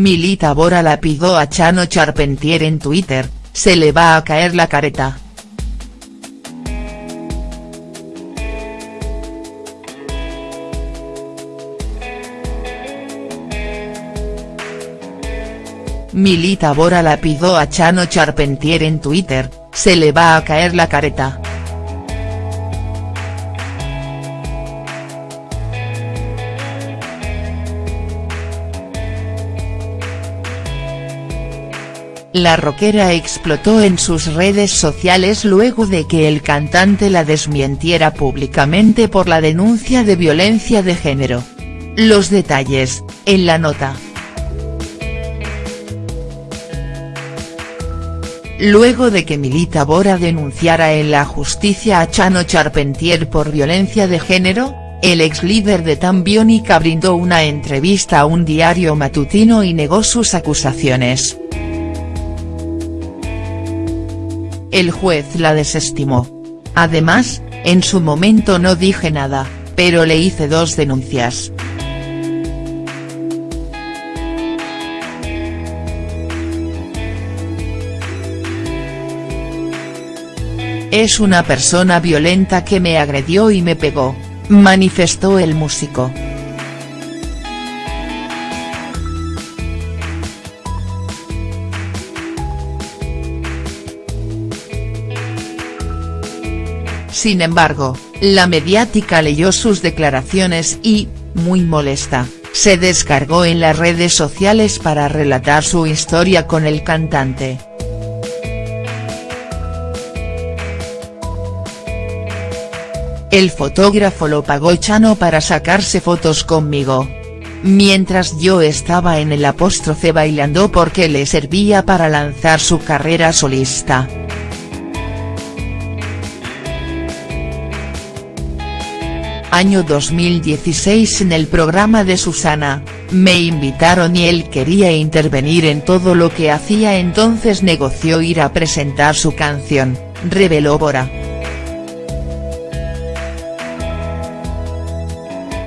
Milita Bora la pidió a Chano Charpentier en Twitter, se le va a caer la careta. Milita Bora la pidió a Chano Charpentier en Twitter, se le va a caer la careta. La rockera explotó en sus redes sociales luego de que el cantante la desmientiera públicamente por la denuncia de violencia de género. Los detalles, en la nota. Luego de que Milita Bora denunciara en la justicia a Chano Charpentier por violencia de género, el ex líder de Tambiónica brindó una entrevista a un diario matutino y negó sus acusaciones. El juez la desestimó. Además, en su momento no dije nada, pero le hice dos denuncias. Es una persona violenta que me agredió y me pegó, manifestó el músico. Sin embargo, la mediática leyó sus declaraciones y, muy molesta, se descargó en las redes sociales para relatar su historia con el cantante. El fotógrafo lo pagó Chano para sacarse fotos conmigo. Mientras yo estaba en el apóstrofe bailando porque le servía para lanzar su carrera solista. Año 2016 en el programa de Susana, me invitaron y él quería intervenir en todo lo que hacía entonces negoció ir a presentar su canción, reveló Bora.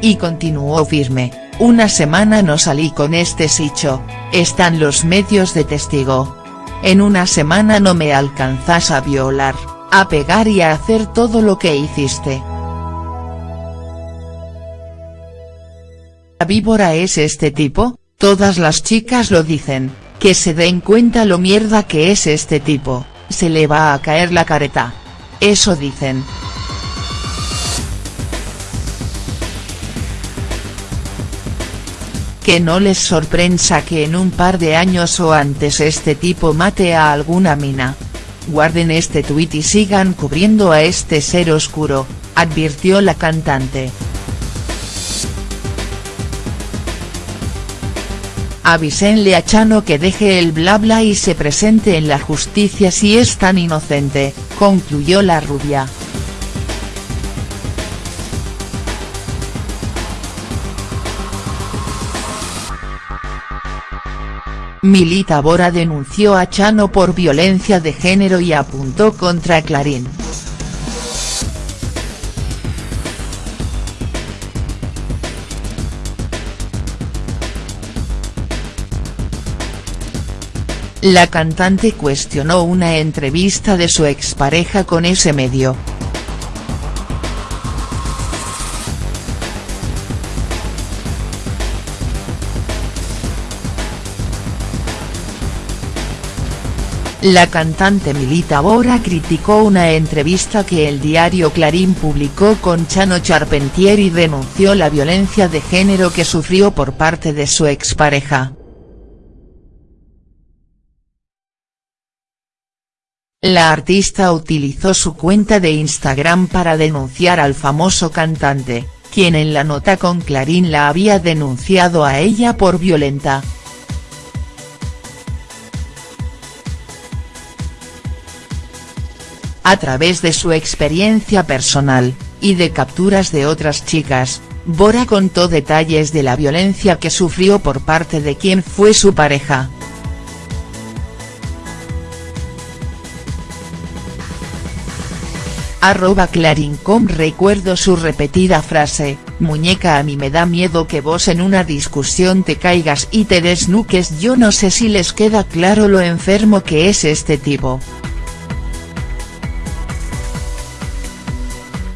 Y continuó firme, una semana no salí con este sicho, están los medios de testigo. En una semana no me alcanzas a violar, a pegar y a hacer todo lo que hiciste. ¿La víbora es este tipo? Todas las chicas lo dicen, que se den cuenta lo mierda que es este tipo, se le va a caer la careta. Eso dicen. Que no les sorprenda que en un par de años o antes este tipo mate a alguna mina. Guarden este tuit y sigan cubriendo a este ser oscuro, advirtió la cantante. Avisenle a Chano que deje el bla bla y se presente en la justicia si es tan inocente, concluyó la rubia. Milita Bora denunció a Chano por violencia de género y apuntó contra Clarín. La cantante cuestionó una entrevista de su expareja con ese medio. La cantante Milita Bora criticó una entrevista que el diario Clarín publicó con Chano Charpentier y denunció la violencia de género que sufrió por parte de su expareja. La artista utilizó su cuenta de Instagram para denunciar al famoso cantante, quien en la nota con Clarín la había denunciado a ella por violenta. A través de su experiencia personal, y de capturas de otras chicas, Bora contó detalles de la violencia que sufrió por parte de quien fue su pareja. Arroba Clarincom recuerdo su repetida frase, Muñeca a mí me da miedo que vos en una discusión te caigas y te desnuques yo no sé si les queda claro lo enfermo que es este tipo.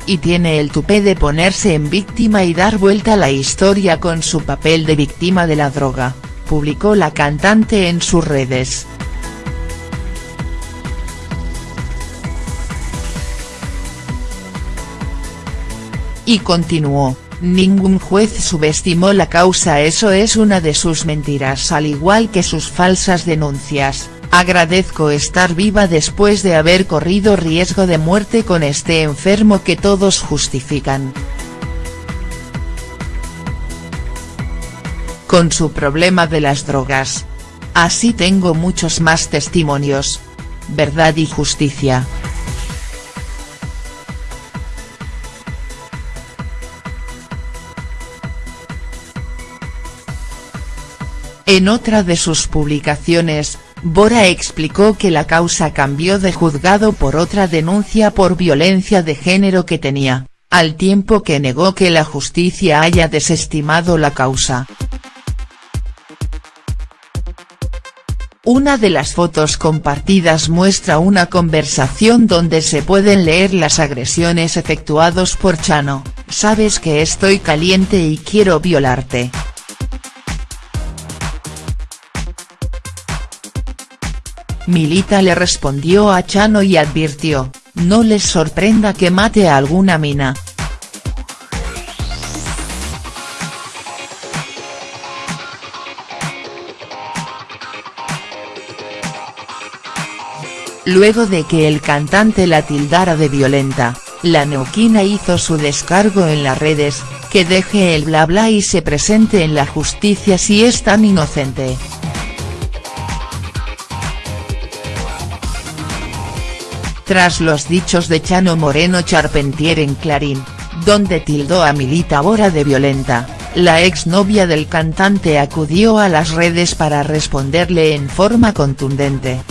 Y tiene el tupé de ponerse en víctima y dar vuelta la historia con su papel de víctima de la droga, publicó la cantante en sus redes. Y continuó, ningún juez subestimó la causa eso es una de sus mentiras al igual que sus falsas denuncias, agradezco estar viva después de haber corrido riesgo de muerte con este enfermo que todos justifican. Con su problema de las drogas. Así tengo muchos más testimonios. Verdad y justicia. En otra de sus publicaciones, Bora explicó que la causa cambió de juzgado por otra denuncia por violencia de género que tenía, al tiempo que negó que la justicia haya desestimado la causa. Una de las fotos compartidas muestra una conversación donde se pueden leer las agresiones efectuados por Chano, sabes que estoy caliente y quiero violarte. Milita le respondió a Chano y advirtió, no les sorprenda que mate a alguna mina. Luego de que el cantante la tildara de violenta, la neuquina hizo su descargo en las redes, que deje el bla bla y se presente en la justicia si es tan inocente. Tras los dichos de Chano Moreno Charpentier en Clarín, donde tildó a Milita Bora de violenta, la exnovia del cantante acudió a las redes para responderle en forma contundente.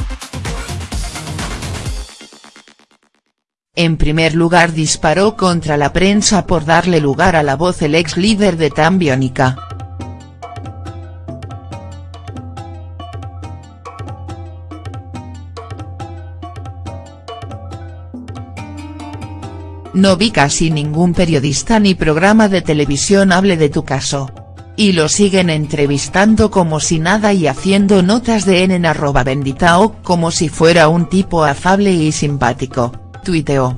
En primer lugar disparó contra la prensa por darle lugar a la voz el ex líder de Tambiónica. No vi casi ningún periodista ni programa de televisión hable de tu caso. Y lo siguen entrevistando como si nada y haciendo notas de en arroba benditao como si fuera un tipo afable y simpático, tuiteó.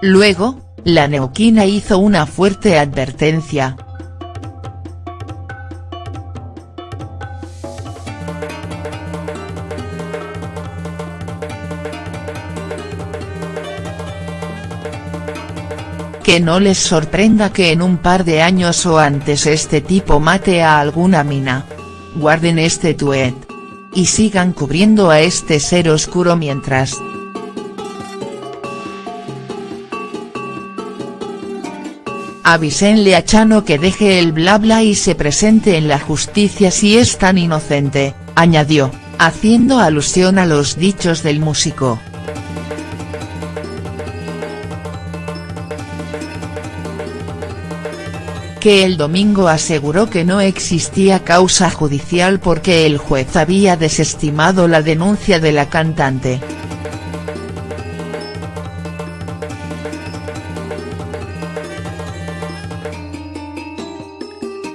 Luego, la neuquina hizo una fuerte advertencia, Que no les sorprenda que en un par de años o antes este tipo mate a alguna mina. Guarden este tuet. Y sigan cubriendo a este ser oscuro mientras. Avisenle a Chano que deje el bla bla y se presente en la justicia si es tan inocente, añadió, haciendo alusión a los dichos del músico. Que el domingo aseguró que no existía causa judicial porque el juez había desestimado la denuncia de la cantante.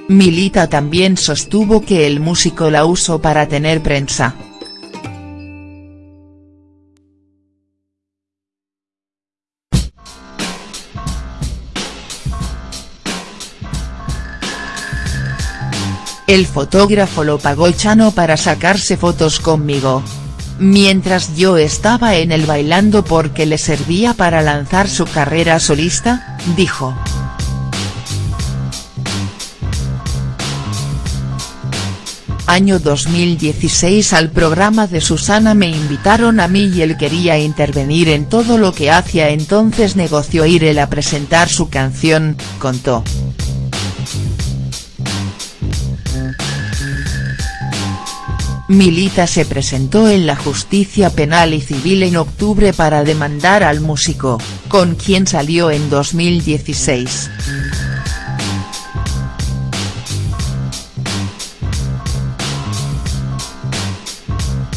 Milita también sostuvo que el músico la usó para tener prensa. El fotógrafo lo pagó Chano para sacarse fotos conmigo. Mientras yo estaba en el bailando porque le servía para lanzar su carrera solista, dijo. Año 2016 al programa de Susana me invitaron a mí y él quería intervenir en todo lo que hacía entonces negoció ir él a presentar su canción, contó. Milita se presentó en la justicia penal y civil en octubre para demandar al músico, con quien salió en 2016.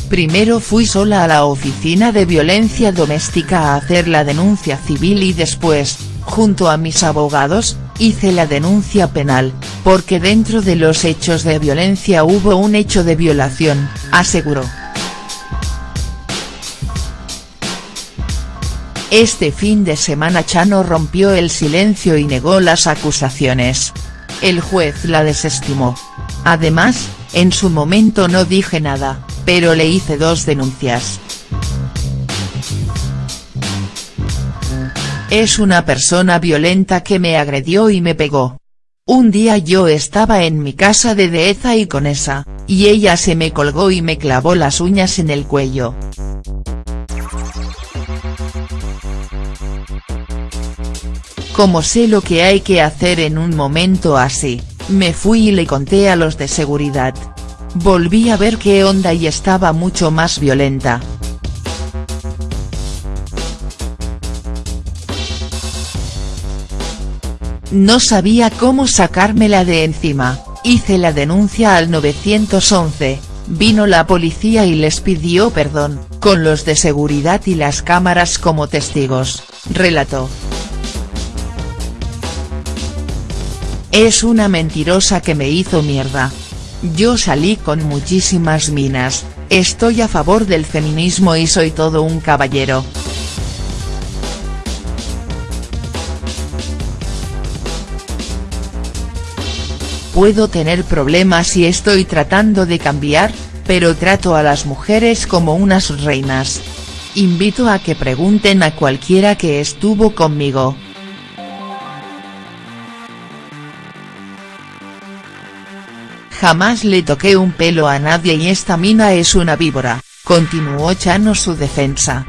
Primero fui sola a la oficina de violencia doméstica a hacer la denuncia civil y después, junto a mis abogados, hice la denuncia penal, porque dentro de los hechos de violencia hubo un hecho de violación, aseguró. Este fin de semana Chano rompió el silencio y negó las acusaciones. El juez la desestimó. Además, en su momento no dije nada, pero le hice dos denuncias. Es una persona violenta que me agredió y me pegó. Un día yo estaba en mi casa de Deheza y con esa, y ella se me colgó y me clavó las uñas en el cuello. Como sé lo que hay que hacer en un momento así, me fui y le conté a los de seguridad. Volví a ver qué onda y estaba mucho más violenta. No sabía cómo sacármela de encima, hice la denuncia al 911, vino la policía y les pidió perdón, con los de seguridad y las cámaras como testigos, relató. Es una mentirosa que me hizo mierda, yo salí con muchísimas minas, estoy a favor del feminismo y soy todo un caballero. Puedo tener problemas y estoy tratando de cambiar, pero trato a las mujeres como unas reinas. Invito a que pregunten a cualquiera que estuvo conmigo. Jamás le toqué un pelo a nadie y esta mina es una víbora, continuó Chano su defensa.